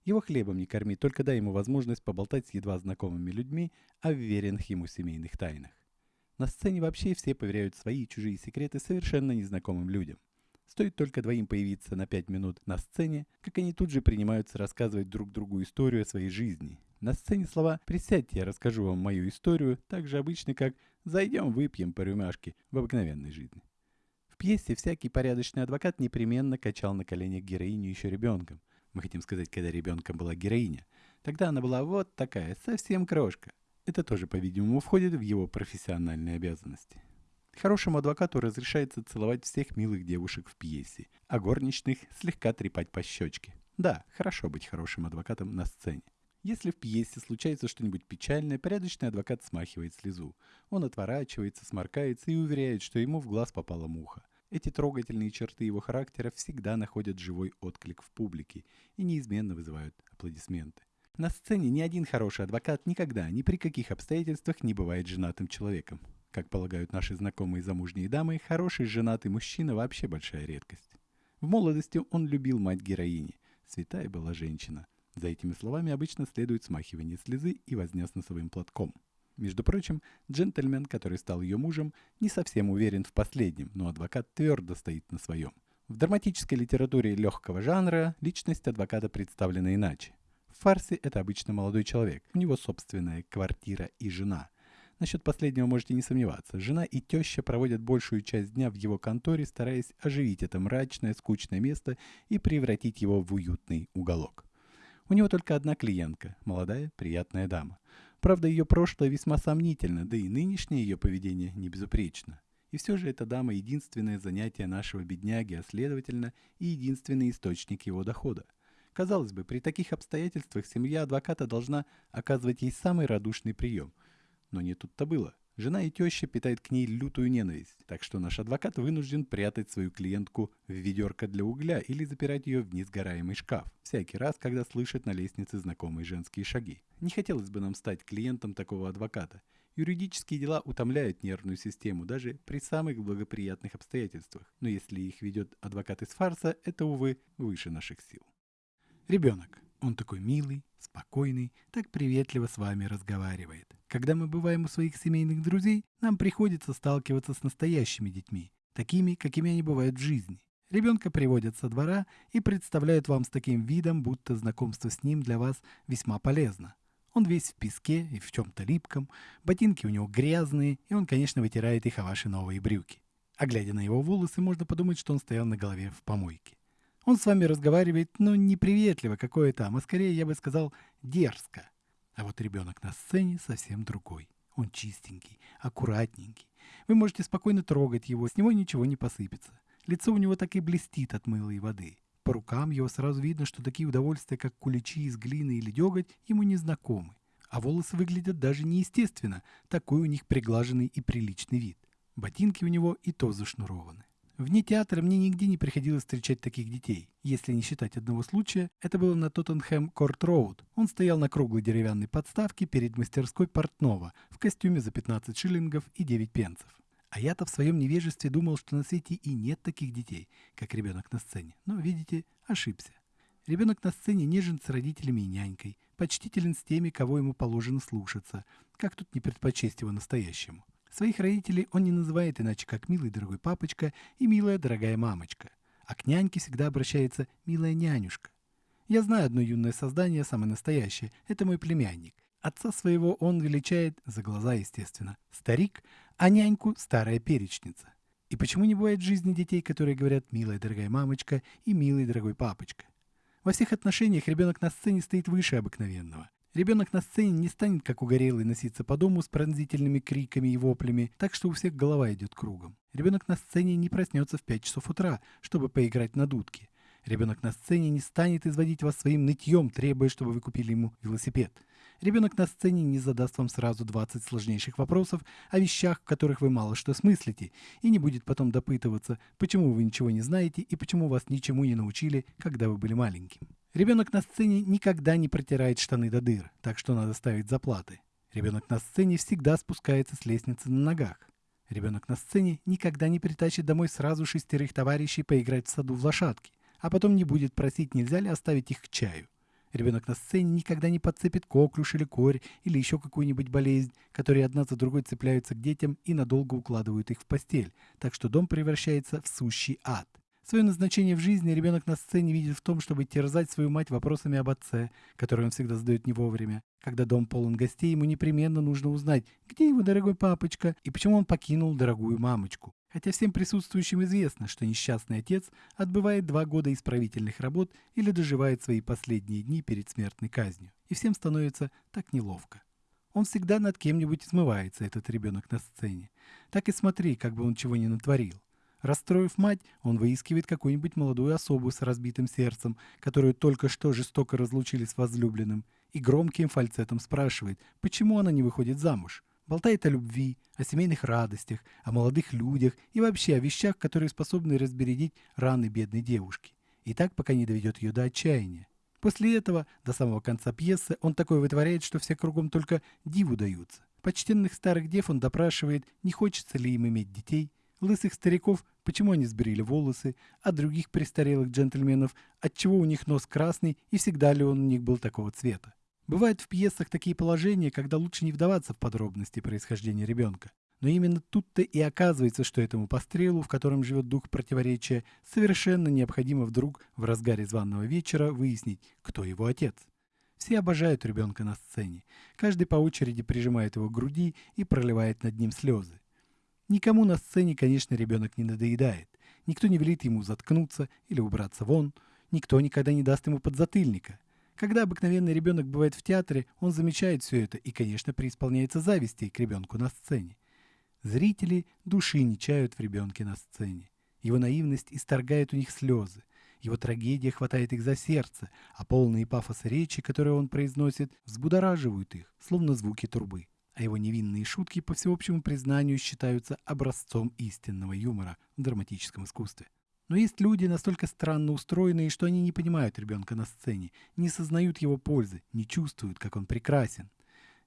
[SPEAKER 1] Его хлебом не корми, только дай ему возможность поболтать с едва знакомыми людьми о веренных ему семейных тайнах. На сцене вообще все поверяют свои и чужие секреты совершенно незнакомым людям. Стоит только двоим появиться на пять минут на сцене, как они тут же принимаются рассказывать друг другу историю о своей жизни. На сцене слова «присядьте, я расскажу вам мою историю» так же обычны, как «зайдем, выпьем по рюмашке» в обыкновенной жизни. В пьесе всякий порядочный адвокат непременно качал на коленях героиню еще ребенком. Мы хотим сказать, когда ребенком была героиня. Тогда она была вот такая, совсем крошка. Это тоже, по-видимому, входит в его профессиональные обязанности. Хорошему адвокату разрешается целовать всех милых девушек в пьесе, а горничных слегка трепать по щечке. Да, хорошо быть хорошим адвокатом на сцене. Если в пьесе случается что-нибудь печальное, порядочный адвокат смахивает слезу. Он отворачивается, сморкается и уверяет, что ему в глаз попала муха. Эти трогательные черты его характера всегда находят живой отклик в публике и неизменно вызывают аплодисменты. На сцене ни один хороший адвокат никогда, ни при каких обстоятельствах не бывает женатым человеком. Как полагают наши знакомые замужние дамы, хороший женатый мужчина вообще большая редкость. В молодости он любил мать героини. Святая была женщина. За этими словами обычно следует смахивание слезы и возня с носовым платком. Между прочим, джентльмен, который стал ее мужем, не совсем уверен в последнем, но адвокат твердо стоит на своем. В драматической литературе легкого жанра личность адвоката представлена иначе. В фарсе это обычно молодой человек, у него собственная квартира и жена – Насчет последнего можете не сомневаться. Жена и теща проводят большую часть дня в его конторе, стараясь оживить это мрачное, скучное место и превратить его в уютный уголок. У него только одна клиентка, молодая, приятная дама. Правда, ее прошлое весьма сомнительно, да и нынешнее ее поведение не безупречно. И все же эта дама единственное занятие нашего бедняги, а следовательно и единственный источник его дохода. Казалось бы, при таких обстоятельствах семья адвоката должна оказывать ей самый радушный прием – но не тут-то было. Жена и теща питают к ней лютую ненависть, так что наш адвокат вынужден прятать свою клиентку в ведерко для угля или запирать ее в несгораемый шкаф, всякий раз, когда слышит на лестнице знакомые женские шаги. Не хотелось бы нам стать клиентом такого адвоката. Юридические дела утомляют нервную систему даже при самых благоприятных обстоятельствах, но если их ведет адвокат из фарса, это, увы, выше наших сил. Ребенок. Он такой милый, спокойный, так приветливо с вами разговаривает. Когда мы бываем у своих семейных друзей, нам приходится сталкиваться с настоящими детьми, такими, какими они бывают в жизни. Ребенка приводят со двора и представляют вам с таким видом, будто знакомство с ним для вас весьма полезно. Он весь в песке и в чем-то липком, ботинки у него грязные, и он, конечно, вытирает их о ваши новые брюки. А глядя на его волосы, можно подумать, что он стоял на голове в помойке. Он с вами разговаривает, ну, приветливо какое там, а скорее, я бы сказал, дерзко. А вот ребенок на сцене совсем другой. Он чистенький, аккуратненький. Вы можете спокойно трогать его, с него ничего не посыпется. Лицо у него так и блестит от мыла и воды. По рукам его сразу видно, что такие удовольствия, как куличи из глины или деготь, ему не знакомы. А волосы выглядят даже неестественно, такой у них приглаженный и приличный вид. Ботинки у него и то зашнурованы. Вне театра мне нигде не приходилось встречать таких детей. Если не считать одного случая, это было на Тоттенхэм Корт Роуд. Он стоял на круглой деревянной подставке перед мастерской портного в костюме за 15 шиллингов и 9 пенсов. А я-то в своем невежестве думал, что на свете и нет таких детей, как ребенок на сцене. Но, видите, ошибся. Ребенок на сцене нежен с родителями и нянькой, почтителен с теми, кого ему положено слушаться. Как тут не предпочесть его настоящему? Своих родителей он не называет иначе, как «милый дорогой папочка» и «милая дорогая мамочка», а к няньке всегда обращается «милая нянюшка». Я знаю одно юное создание, самое настоящее, это мой племянник. Отца своего он величает, за глаза естественно, старик, а няньку – старая перечница. И почему не бывает в жизни детей, которые говорят «милая дорогая мамочка» и «милый дорогой папочка»? Во всех отношениях ребенок на сцене стоит выше обыкновенного. Ребенок на сцене не станет, как угорелый, носиться по дому с пронзительными криками и воплями, так что у всех голова идет кругом. Ребенок на сцене не проснется в 5 часов утра, чтобы поиграть на дудке. Ребенок на сцене не станет изводить вас своим нытьем, требуя, чтобы вы купили ему велосипед. Ребенок на сцене не задаст вам сразу 20 сложнейших вопросов о вещах, в которых вы мало что смыслите, и не будет потом допытываться, почему вы ничего не знаете и почему вас ничему не научили, когда вы были маленьким. Ребенок на сцене никогда не протирает штаны до дыр, так что надо ставить заплаты. Ребенок на сцене всегда спускается с лестницы на ногах. Ребенок на сцене никогда не притащит домой сразу шестерых товарищей поиграть в саду в лошадки, а потом не будет просить, нельзя ли оставить их к чаю. Ребенок на сцене никогда не подцепит коклюш или корь или еще какую-нибудь болезнь, которые одна за другой цепляются к детям и надолго укладывают их в постель, так что дом превращается в сущий ад. Свое назначение в жизни ребенок на сцене видит в том, чтобы терзать свою мать вопросами об отце, которые он всегда задает не вовремя. Когда дом полон гостей, ему непременно нужно узнать, где его дорогой папочка и почему он покинул дорогую мамочку. Хотя всем присутствующим известно, что несчастный отец отбывает два года исправительных работ или доживает свои последние дни перед смертной казнью. И всем становится так неловко. Он всегда над кем-нибудь измывается, этот ребенок на сцене. Так и смотри, как бы он чего не натворил. Расстроив мать, он выискивает какую-нибудь молодую особу с разбитым сердцем, которую только что жестоко разлучили с возлюбленным, и громким фальцетом спрашивает, почему она не выходит замуж. Болтает о любви, о семейных радостях, о молодых людях и вообще о вещах, которые способны разбередить раны бедной девушки. И так, пока не доведет ее до отчаяния. После этого, до самого конца пьесы, он такое вытворяет, что все кругом только диву даются. Почтенных старых дев он допрашивает, не хочется ли им иметь детей, лысых стариков, почему они сбрили волосы, а других престарелых джентльменов, отчего у них нос красный и всегда ли он у них был такого цвета. Бывают в пьесах такие положения, когда лучше не вдаваться в подробности происхождения ребенка. Но именно тут-то и оказывается, что этому пострелу, в котором живет дух противоречия, совершенно необходимо вдруг в разгаре званного вечера выяснить, кто его отец. Все обожают ребенка на сцене. Каждый по очереди прижимает его к груди и проливает над ним слезы. Никому на сцене, конечно, ребенок не надоедает. Никто не велит ему заткнуться или убраться вон. Никто никогда не даст ему подзатыльника. Когда обыкновенный ребенок бывает в театре, он замечает все это и, конечно, преисполняется зависти к ребенку на сцене. Зрители души не чают в ребенке на сцене. Его наивность исторгает у них слезы. Его трагедия хватает их за сердце, а полные пафоса речи, которые он произносит, взбудораживают их, словно звуки трубы. А его невинные шутки, по всеобщему признанию, считаются образцом истинного юмора в драматическом искусстве. Но есть люди настолько странно устроенные, что они не понимают ребенка на сцене, не сознают его пользы, не чувствуют, как он прекрасен.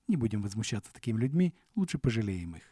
[SPEAKER 1] Не будем возмущаться такими людьми, лучше пожалеем их.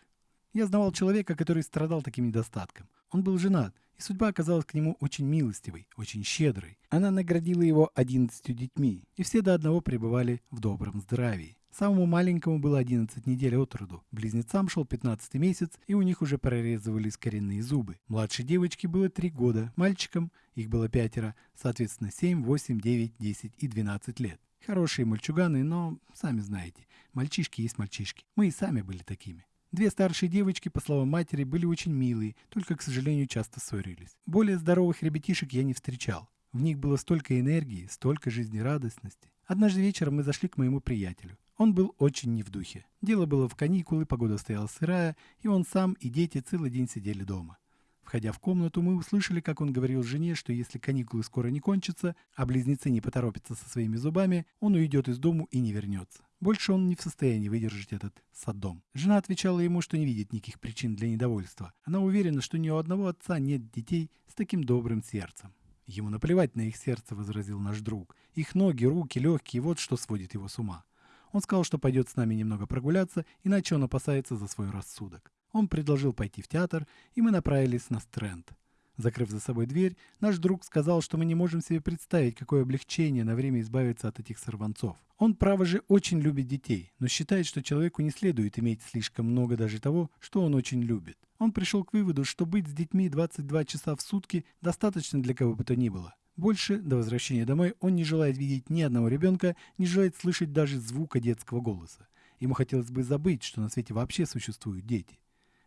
[SPEAKER 1] Я знавал человека, который страдал таким недостатком. Он был женат, и судьба оказалась к нему очень милостивой, очень щедрой. Она наградила его одиннадцатью детьми, и все до одного пребывали в добром здравии. Самому маленькому было 11 недель от роду. Близнецам шел 15 месяц, и у них уже прорезывались коренные зубы. Младшей девочке было 3 года, мальчикам, их было пятеро, соответственно 7, 8, 9, 10 и 12 лет. Хорошие мальчуганы, но, сами знаете, мальчишки есть мальчишки. Мы и сами были такими. Две старшие девочки, по словам матери, были очень милые, только, к сожалению, часто ссорились. Более здоровых ребятишек я не встречал. В них было столько энергии, столько жизнерадостности. Однажды вечером мы зашли к моему приятелю. Он был очень не в духе. Дело было в каникулы, погода стояла сырая, и он сам и дети целый день сидели дома. Входя в комнату, мы услышали, как он говорил жене, что если каникулы скоро не кончатся, а близнецы не поторопятся со своими зубами, он уйдет из дому и не вернется. Больше он не в состоянии выдержать этот садом. Жена отвечала ему, что не видит никаких причин для недовольства. Она уверена, что ни у одного отца нет детей с таким добрым сердцем. Ему наплевать на их сердце, возразил наш друг. Их ноги, руки, легкие, вот что сводит его с ума. Он сказал, что пойдет с нами немного прогуляться, иначе он опасается за свой рассудок. Он предложил пойти в театр, и мы направились на Стрэнд. Закрыв за собой дверь, наш друг сказал, что мы не можем себе представить, какое облегчение на время избавиться от этих сорванцов. Он, право же, очень любит детей, но считает, что человеку не следует иметь слишком много даже того, что он очень любит. Он пришел к выводу, что быть с детьми 22 часа в сутки достаточно для кого бы то ни было. Больше, до возвращения домой, он не желает видеть ни одного ребенка, не желает слышать даже звука детского голоса. Ему хотелось бы забыть, что на свете вообще существуют дети.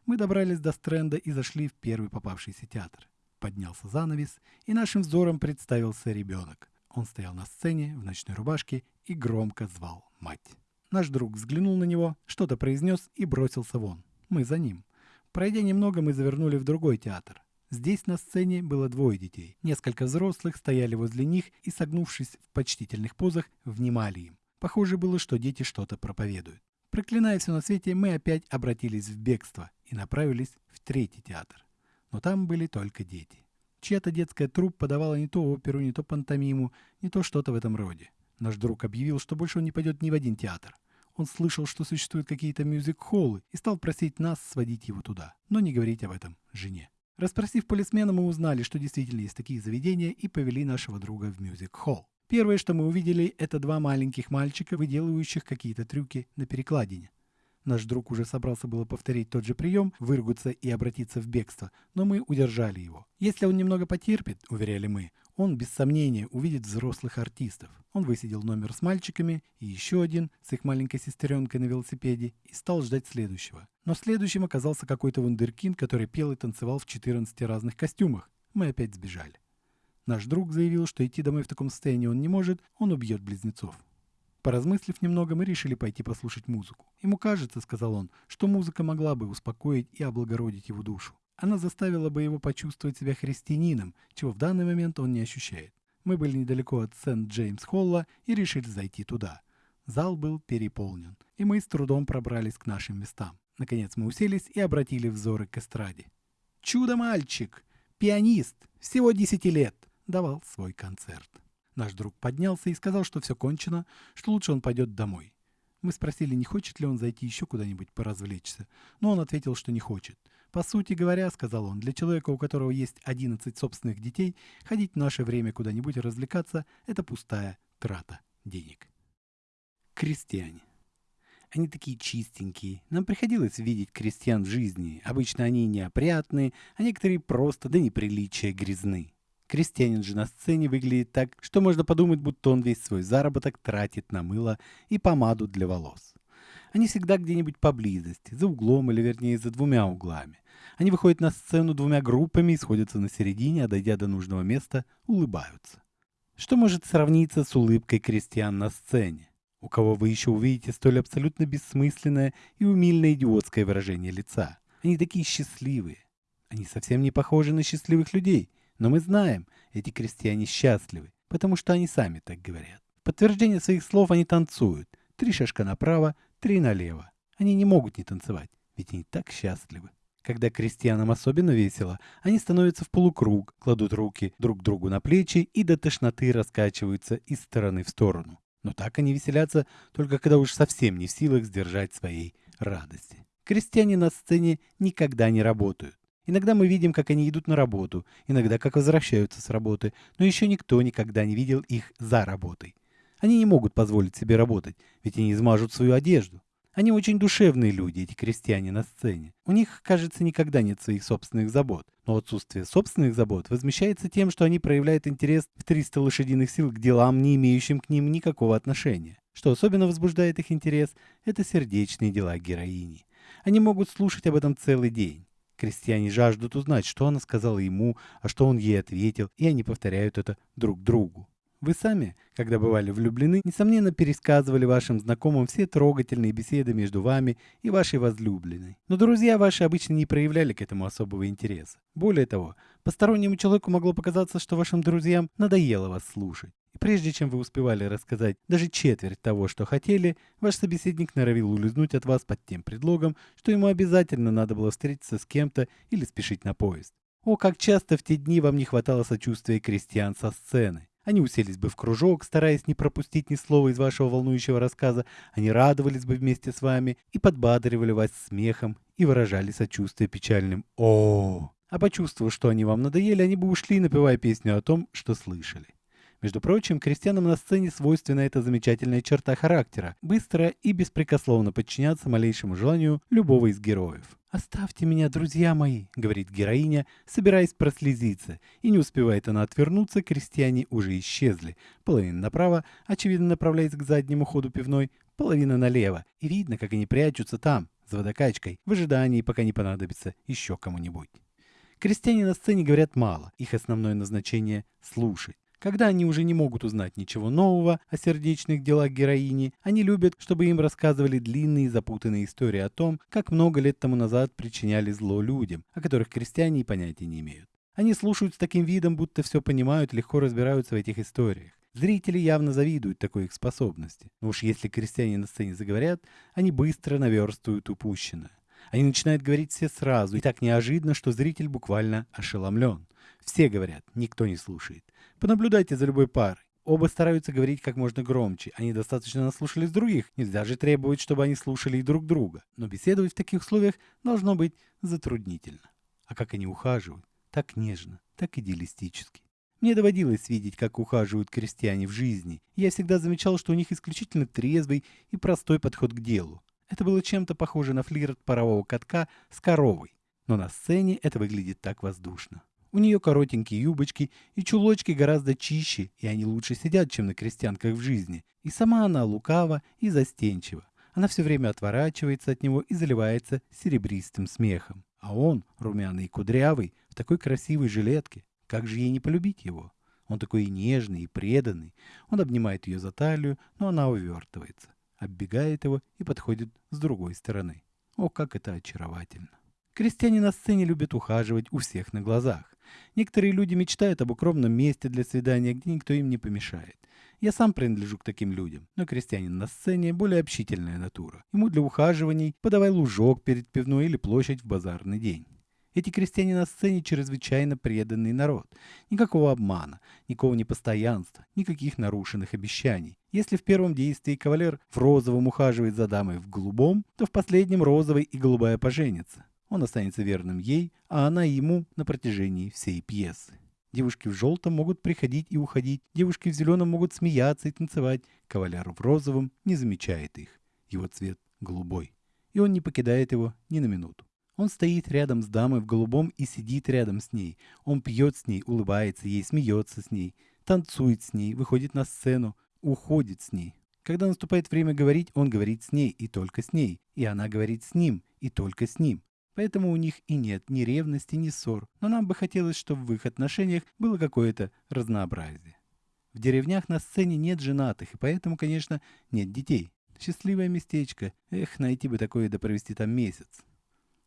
[SPEAKER 1] Мы добрались до Стрэнда и зашли в первый попавшийся театр. Поднялся занавес, и нашим взором представился ребенок. Он стоял на сцене в ночной рубашке и громко звал мать. Наш друг взглянул на него, что-то произнес и бросился вон. Мы за ним. Пройдя немного, мы завернули в другой театр. Здесь на сцене было двое детей. Несколько взрослых стояли возле них и, согнувшись в почтительных позах, внимали им. Похоже было, что дети что-то проповедуют. Проклиная все на свете, мы опять обратились в бегство и направились в третий театр. Но там были только дети. Чья-то детская труппа подавала не то оперу, не то пантомиму, не то что-то в этом роде. Наш друг объявил, что больше он не пойдет ни в один театр. Он слышал, что существуют какие-то мюзик-холлы и стал просить нас сводить его туда, но не говорить об этом жене. Распросив полисмена, мы узнали, что действительно есть такие заведения и повели нашего друга в мюзик-холл. Первое, что мы увидели, это два маленьких мальчика, выделывающих какие-то трюки на перекладине. Наш друг уже собрался было повторить тот же прием, выругаться и обратиться в бегство, но мы удержали его. Если он немного потерпит, уверяли мы, он без сомнения увидит взрослых артистов. Он высидел номер с мальчиками и еще один с их маленькой сестренкой на велосипеде и стал ждать следующего. Но следующим оказался какой-то вундеркинд, который пел и танцевал в 14 разных костюмах. Мы опять сбежали. Наш друг заявил, что идти домой в таком состоянии он не может, он убьет близнецов. Поразмыслив немного, мы решили пойти послушать музыку. Ему кажется, сказал он, что музыка могла бы успокоить и облагородить его душу. Она заставила бы его почувствовать себя христианином, чего в данный момент он не ощущает. Мы были недалеко от Сент-Джеймс-Холла и решили зайти туда. Зал был переполнен, и мы с трудом пробрались к нашим местам. Наконец мы уселись и обратили взоры к эстраде. «Чудо-мальчик! Пианист! Всего десяти лет!» давал свой концерт. Наш друг поднялся и сказал, что все кончено, что лучше он пойдет домой. Мы спросили, не хочет ли он зайти еще куда-нибудь поразвлечься, но он ответил, что не хочет. По сути говоря, сказал он, для человека, у которого есть 11 собственных детей, ходить в наше время куда-нибудь развлекаться – это пустая трата денег. Крестьяне. Они такие чистенькие. Нам приходилось видеть крестьян в жизни. Обычно они неопрятные, а некоторые просто до неприличия грязны. Крестьянин же на сцене выглядит так, что можно подумать, будто он весь свой заработок тратит на мыло и помаду для волос. Они всегда где-нибудь поблизости, за углом или вернее за двумя углами. Они выходят на сцену двумя группами и сходятся на середине, а дойдя до нужного места, улыбаются. Что может сравниться с улыбкой крестьян на сцене? У кого вы еще увидите столь абсолютно бессмысленное и умильное идиотское выражение лица? Они такие счастливые. Они совсем не похожи на счастливых людей – но мы знаем, эти крестьяне счастливы, потому что они сами так говорят. В подтверждение своих слов они танцуют. Три шажка направо, три налево. Они не могут не танцевать, ведь они так счастливы. Когда крестьянам особенно весело, они становятся в полукруг, кладут руки друг другу на плечи и до тошноты раскачиваются из стороны в сторону. Но так они веселятся только когда уж совсем не в силах сдержать своей радости. Крестьяне на сцене никогда не работают. Иногда мы видим, как они идут на работу, иногда как возвращаются с работы, но еще никто никогда не видел их за работой. Они не могут позволить себе работать, ведь они измажут свою одежду. Они очень душевные люди, эти крестьяне на сцене. У них, кажется, никогда нет своих собственных забот. Но отсутствие собственных забот возмещается тем, что они проявляют интерес в 300 лошадиных сил к делам, не имеющим к ним никакого отношения. Что особенно возбуждает их интерес, это сердечные дела героини. Они могут слушать об этом целый день. Крестьяне жаждут узнать, что она сказала ему, а что он ей ответил, и они повторяют это друг другу. Вы сами, когда бывали влюблены, несомненно пересказывали вашим знакомым все трогательные беседы между вами и вашей возлюбленной. Но друзья ваши обычно не проявляли к этому особого интереса. Более того, постороннему человеку могло показаться, что вашим друзьям надоело вас слушать. И прежде чем вы успевали рассказать даже четверть того, что хотели, ваш собеседник норовил улизнуть от вас под тем предлогом, что ему обязательно надо было встретиться с кем-то или спешить на поезд. О, как часто в те дни вам не хватало сочувствия крестьян со сцены. Они уселись бы в кружок, стараясь не пропустить ни слова из вашего волнующего рассказа, они радовались бы вместе с вами и подбадривали вас смехом и выражали сочувствие печальным «О!». А почувствовав, что они вам надоели, они бы ушли, напевая песню о том, что слышали. Между прочим, крестьянам на сцене свойственна эта замечательная черта характера – быстро и беспрекословно подчиняться малейшему желанию любого из героев. «Оставьте меня, друзья мои», — говорит героиня, собираясь прослезиться, и не успевает она отвернуться, крестьяне уже исчезли. Половина направо, очевидно направляясь к заднему ходу пивной, половина налево, и видно, как они прячутся там, за водокачкой, в ожидании, пока не понадобится еще кому-нибудь. Крестьяне на сцене говорят мало, их основное назначение — слушать. Когда они уже не могут узнать ничего нового о сердечных делах героини, они любят, чтобы им рассказывали длинные запутанные истории о том, как много лет тому назад причиняли зло людям, о которых крестьяне и понятия не имеют. Они слушают с таким видом, будто все понимают, легко разбираются в этих историях. Зрители явно завидуют такой их способности. Но уж если крестьяне на сцене заговорят, они быстро наверстывают упущенное. Они начинают говорить все сразу, и так неожиданно, что зритель буквально ошеломлен. Все говорят, никто не слушает. Понаблюдайте за любой парой. Оба стараются говорить как можно громче. Они достаточно наслушались других. Нельзя же требовать, чтобы они слушали и друг друга. Но беседовать в таких условиях должно быть затруднительно. А как они ухаживают? Так нежно, так идеалистически. Мне доводилось видеть, как ухаживают крестьяне в жизни, я всегда замечал, что у них исключительно трезвый и простой подход к делу. Это было чем-то похоже на флирт парового катка с коровой, но на сцене это выглядит так воздушно. У нее коротенькие юбочки и чулочки гораздо чище, и они лучше сидят, чем на крестьянках в жизни. И сама она лукава и застенчива. Она все время отворачивается от него и заливается серебристым смехом. А он, румяный и кудрявый, в такой красивой жилетке. Как же ей не полюбить его? Он такой и нежный, и преданный. Он обнимает ее за талию, но она увертывается, оббегает его и подходит с другой стороны. О, как это очаровательно! Крестьяне на сцене любят ухаживать у всех на глазах. Некоторые люди мечтают об укромном месте для свидания, где никто им не помешает. Я сам принадлежу к таким людям, но крестьянин на сцене более общительная натура. Ему для ухаживаний подавай лужок перед пивной или площадь в базарный день. Эти крестьяне на сцене чрезвычайно преданный народ. Никакого обмана, никакого непостоянства, никаких нарушенных обещаний. Если в первом действии кавалер в розовом ухаживает за дамой в голубом, то в последнем розовый и голубая поженятся. Он останется верным ей, а она ему на протяжении всей пьесы. Девушки в желтом могут приходить и уходить, девушки в зеленом могут смеяться и танцевать, кавалер в розовом не замечает их. Его цвет голубой. И он не покидает его ни на минуту. Он стоит рядом с дамой в голубом и сидит рядом с ней. Он пьет с ней, улыбается ей, смеется с ней, танцует с ней, выходит на сцену, уходит с ней. Когда наступает время говорить, он говорит с ней и только с ней. И она говорит с ним и только с ним. Поэтому у них и нет ни ревности, ни ссор, но нам бы хотелось, чтобы в их отношениях было какое-то разнообразие. В деревнях на сцене нет женатых, и поэтому, конечно, нет детей. Счастливое местечко. Эх, найти бы такое да провести там месяц.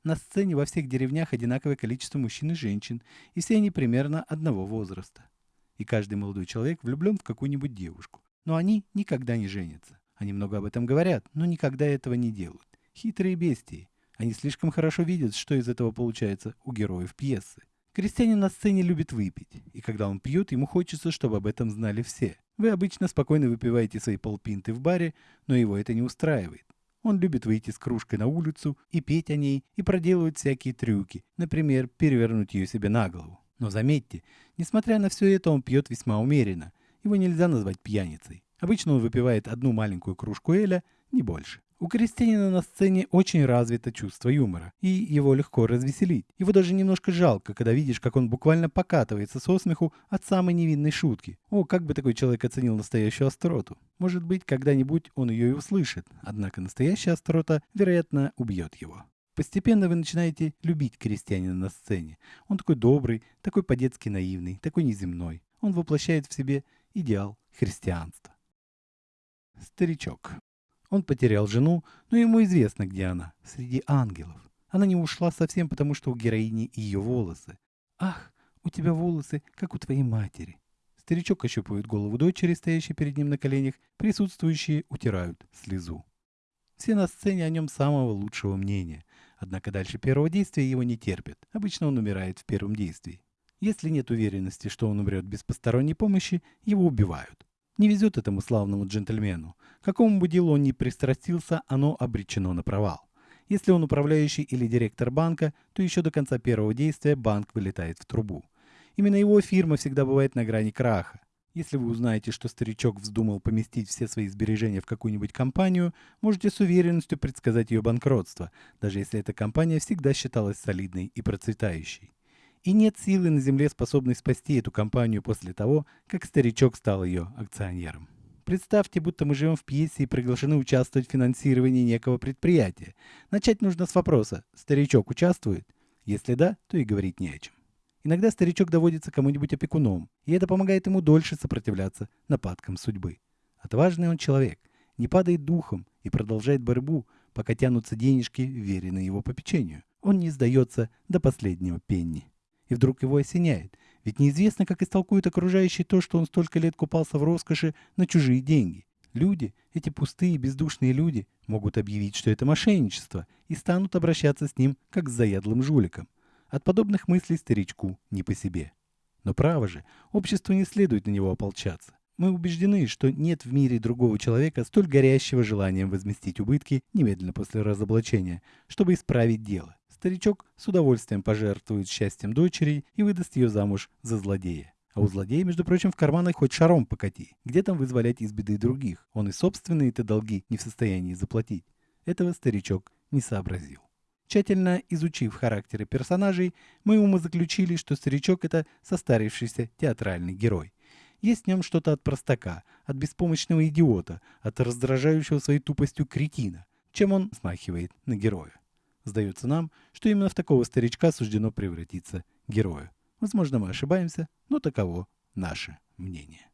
[SPEAKER 1] На сцене во всех деревнях одинаковое количество мужчин и женщин, и все они примерно одного возраста. И каждый молодой человек влюблен в какую-нибудь девушку. Но они никогда не женятся. Они много об этом говорят, но никогда этого не делают. Хитрые бестии. Они слишком хорошо видят, что из этого получается у героев пьесы. Крестьянин на сцене любит выпить, и когда он пьет, ему хочется, чтобы об этом знали все. Вы обычно спокойно выпиваете свои полпинты в баре, но его это не устраивает. Он любит выйти с кружкой на улицу и петь о ней, и проделывать всякие трюки, например, перевернуть ее себе на голову. Но заметьте, несмотря на все это, он пьет весьма умеренно. Его нельзя назвать пьяницей. Обычно он выпивает одну маленькую кружку эля, не больше. У крестьянина на сцене очень развито чувство юмора, и его легко развеселить. Его даже немножко жалко, когда видишь, как он буквально покатывается со смеху от самой невинной шутки. О, как бы такой человек оценил настоящую остроту. Может быть, когда-нибудь он ее и услышит, однако настоящая острота, вероятно, убьет его. Постепенно вы начинаете любить крестьянина на сцене. Он такой добрый, такой по-детски наивный, такой неземной. Он воплощает в себе идеал христианства. Старичок. Он потерял жену, но ему известно, где она, среди ангелов. Она не ушла совсем, потому что у героини ее волосы. «Ах, у тебя волосы, как у твоей матери». Старичок ощупывает голову дочери, стоящей перед ним на коленях. Присутствующие утирают слезу. Все на сцене о нем самого лучшего мнения. Однако дальше первого действия его не терпят. Обычно он умирает в первом действии. Если нет уверенности, что он умрет без посторонней помощи, его убивают. Не везет этому славному джентльмену. Какому бы делу он ни пристрастился, оно обречено на провал. Если он управляющий или директор банка, то еще до конца первого действия банк вылетает в трубу. Именно его фирма всегда бывает на грани краха. Если вы узнаете, что старичок вздумал поместить все свои сбережения в какую-нибудь компанию, можете с уверенностью предсказать ее банкротство, даже если эта компания всегда считалась солидной и процветающей. И нет силы на Земле, способной спасти эту компанию после того, как старичок стал ее акционером. Представьте, будто мы живем в пьесе и приглашены участвовать в финансировании некого предприятия. Начать нужно с вопроса «Старичок участвует?» Если да, то и говорить не о чем. Иногда старичок доводится кому-нибудь опекуном, и это помогает ему дольше сопротивляться нападкам судьбы. Отважный он человек, не падает духом и продолжает борьбу, пока тянутся денежки, веренные его попечению. Он не сдается до последнего пенни. И вдруг его осеняет. Ведь неизвестно, как истолкуют окружающие то, что он столько лет купался в роскоши на чужие деньги. Люди, эти пустые бездушные люди, могут объявить, что это мошенничество, и станут обращаться с ним, как с заядлым жуликом. От подобных мыслей старичку не по себе. Но право же, обществу не следует на него ополчаться. Мы убеждены, что нет в мире другого человека столь горящего желанием возместить убытки немедленно после разоблачения, чтобы исправить дело. Старичок с удовольствием пожертвует счастьем дочери и выдаст ее замуж за злодея. А у злодея, между прочим, в карманах хоть шаром покати. Где там вызволять из беды других? Он и собственные-то долги не в состоянии заплатить. Этого старичок не сообразил. Тщательно изучив характеры персонажей, мы умозаключили, что старичок — это состарившийся театральный герой. Есть в нем что-то от простака, от беспомощного идиота, от раздражающего своей тупостью кретина, чем он смахивает на героя. Сдается нам, что именно в такого старичка суждено превратиться герою. Возможно, мы ошибаемся, но таково наше мнение.